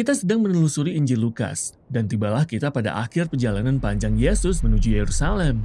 Kita sedang menelusuri Injil Lukas, dan tibalah kita pada akhir perjalanan panjang Yesus menuju Yerusalem.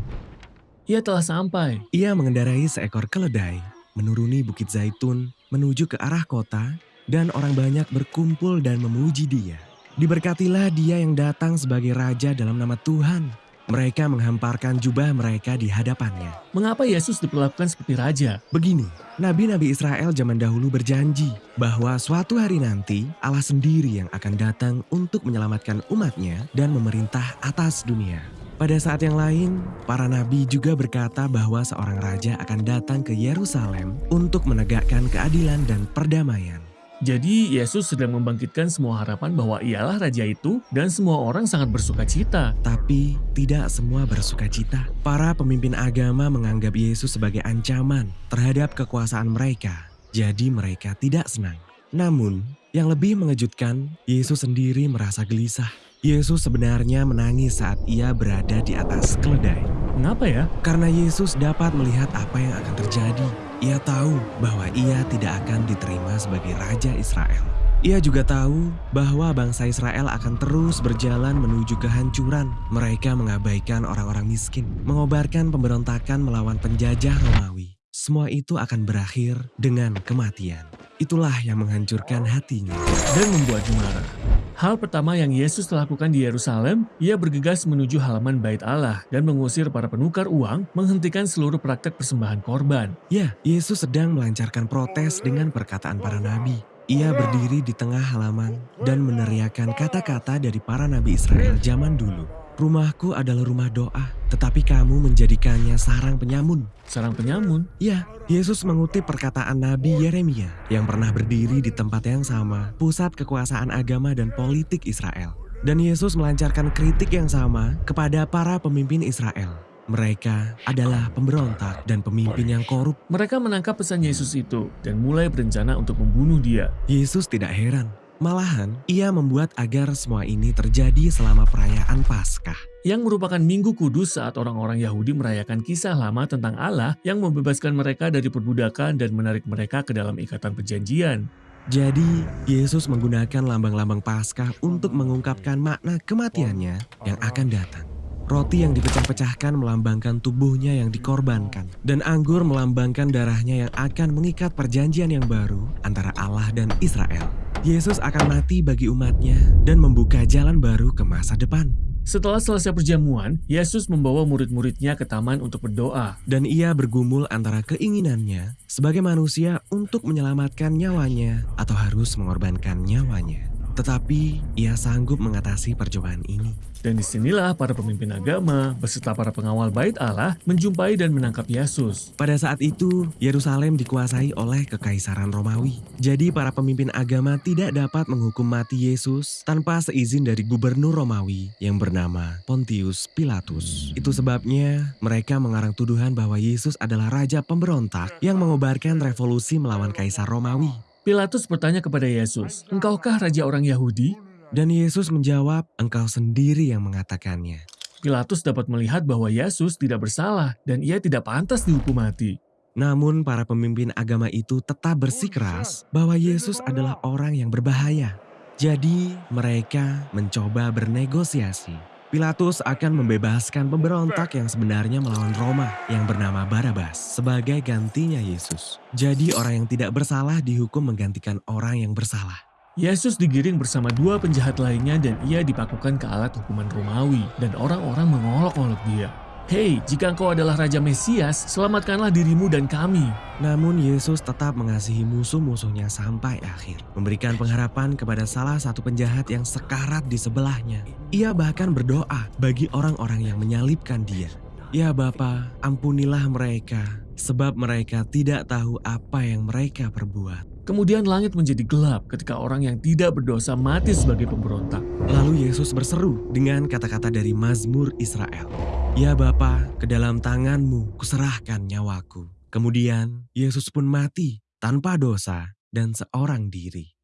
Ia telah sampai. Ia mengendarai seekor keledai, menuruni Bukit Zaitun, menuju ke arah kota, dan orang banyak berkumpul dan memuji dia. Diberkatilah dia yang datang sebagai raja dalam nama Tuhan. Mereka menghamparkan jubah mereka di hadapannya. Mengapa Yesus diperlakukan seperti raja? Begini, nabi-nabi Israel zaman dahulu berjanji bahwa suatu hari nanti Allah sendiri yang akan datang untuk menyelamatkan umatnya dan memerintah atas dunia. Pada saat yang lain, para nabi juga berkata bahwa seorang raja akan datang ke Yerusalem untuk menegakkan keadilan dan perdamaian. Jadi Yesus sedang membangkitkan semua harapan bahwa ialah raja itu dan semua orang sangat bersuka cita. Tapi tidak semua bersuka cita. Para pemimpin agama menganggap Yesus sebagai ancaman terhadap kekuasaan mereka. Jadi mereka tidak senang. Namun, yang lebih mengejutkan, Yesus sendiri merasa gelisah. Yesus sebenarnya menangis saat ia berada di atas keledai. Mengapa ya? Karena Yesus dapat melihat apa yang akan terjadi. Ia tahu bahwa ia tidak akan diterima sebagai Raja Israel. Ia juga tahu bahwa bangsa Israel akan terus berjalan menuju kehancuran. Mereka mengabaikan orang-orang miskin, mengobarkan pemberontakan melawan penjajah Romawi. Semua itu akan berakhir dengan kematian. Itulah yang menghancurkan hatinya. Dan membuatnya marah. Hal pertama yang Yesus lakukan di Yerusalem, ia bergegas menuju halaman bait Allah dan mengusir para penukar uang, menghentikan seluruh praktek persembahan korban. Ya, Yesus sedang melancarkan protes dengan perkataan para nabi. Ia berdiri di tengah halaman dan meneriakan kata-kata dari para nabi Israel zaman dulu. Rumahku adalah rumah doa, tetapi kamu menjadikannya sarang penyamun. Sarang penyamun? Ya, Yesus mengutip perkataan Nabi Yeremia yang pernah berdiri di tempat yang sama, pusat kekuasaan agama dan politik Israel. Dan Yesus melancarkan kritik yang sama kepada para pemimpin Israel. Mereka adalah pemberontak dan pemimpin yang korup. Mereka menangkap pesan Yesus itu dan mulai berencana untuk membunuh dia. Yesus tidak heran Malahan, ia membuat agar semua ini terjadi selama perayaan Paskah. Yang merupakan minggu kudus saat orang-orang Yahudi merayakan kisah lama tentang Allah yang membebaskan mereka dari perbudakan dan menarik mereka ke dalam ikatan perjanjian. Jadi, Yesus menggunakan lambang-lambang Paskah untuk mengungkapkan makna kematiannya yang akan datang. Roti yang dipecah-pecahkan melambangkan tubuhnya yang dikorbankan. Dan anggur melambangkan darahnya yang akan mengikat perjanjian yang baru antara Allah dan Israel. Yesus akan mati bagi umatnya dan membuka jalan baru ke masa depan. Setelah selesai perjamuan, Yesus membawa murid-muridnya ke taman untuk berdoa. Dan ia bergumul antara keinginannya sebagai manusia untuk menyelamatkan nyawanya atau harus mengorbankan nyawanya. Tetapi ia sanggup mengatasi percobaan ini. Dan di sinilah para pemimpin agama beserta para pengawal bait Allah menjumpai dan menangkap Yesus. Pada saat itu, Yerusalem dikuasai oleh kekaisaran Romawi. Jadi para pemimpin agama tidak dapat menghukum mati Yesus tanpa seizin dari gubernur Romawi yang bernama Pontius Pilatus. Itu sebabnya mereka mengarang tuduhan bahwa Yesus adalah raja pemberontak yang mengobarkan revolusi melawan kaisar Romawi. Pilatus bertanya kepada Yesus, "Engkaukah raja orang Yahudi?" Dan Yesus menjawab, engkau sendiri yang mengatakannya. Pilatus dapat melihat bahwa Yesus tidak bersalah dan ia tidak pantas dihukum mati. Namun para pemimpin agama itu tetap bersikeras bahwa Yesus adalah orang yang berbahaya. Jadi mereka mencoba bernegosiasi. Pilatus akan membebaskan pemberontak yang sebenarnya melawan Roma yang bernama Barabas sebagai gantinya Yesus. Jadi orang yang tidak bersalah dihukum menggantikan orang yang bersalah. Yesus digiring bersama dua penjahat lainnya dan ia dipakukan ke alat hukuman Romawi dan orang-orang mengolok-olok dia. Hei, jika engkau adalah Raja Mesias, selamatkanlah dirimu dan kami. Namun Yesus tetap mengasihi musuh-musuhnya sampai akhir. Memberikan pengharapan kepada salah satu penjahat yang sekarat di sebelahnya. Ia bahkan berdoa bagi orang-orang yang menyalibkan dia. Ya Bapa, ampunilah mereka, sebab mereka tidak tahu apa yang mereka perbuat. Kemudian langit menjadi gelap ketika orang yang tidak berdosa mati sebagai pemberontak. Lalu Yesus berseru dengan kata-kata dari Mazmur Israel. Ya Bapa, ke dalam tanganmu kuserahkan nyawaku. Kemudian Yesus pun mati tanpa dosa dan seorang diri.